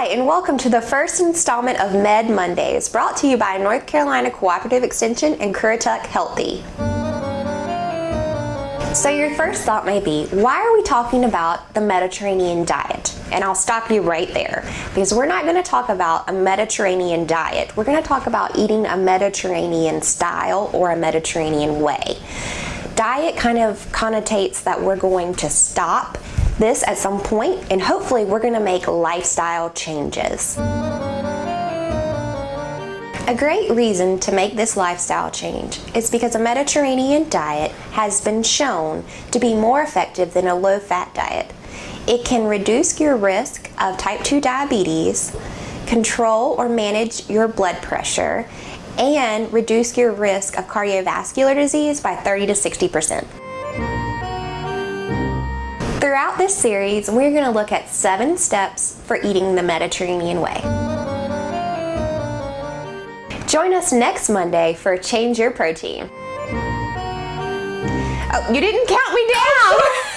Hi, and welcome to the first installment of Med Mondays, brought to you by North Carolina Cooperative Extension and Currituck Healthy. So your first thought may be, why are we talking about the Mediterranean diet? And I'll stop you right there, because we're not gonna talk about a Mediterranean diet. We're gonna talk about eating a Mediterranean style or a Mediterranean way. Diet kind of connotates that we're going to stop this at some point and hopefully we're gonna make lifestyle changes. A great reason to make this lifestyle change is because a Mediterranean diet has been shown to be more effective than a low-fat diet. It can reduce your risk of type 2 diabetes, control or manage your blood pressure, and reduce your risk of cardiovascular disease by 30 to 60 percent. Throughout this series, we're going to look at seven steps for eating the Mediterranean way. Join us next Monday for Change Your Protein. Oh, you didn't count me down!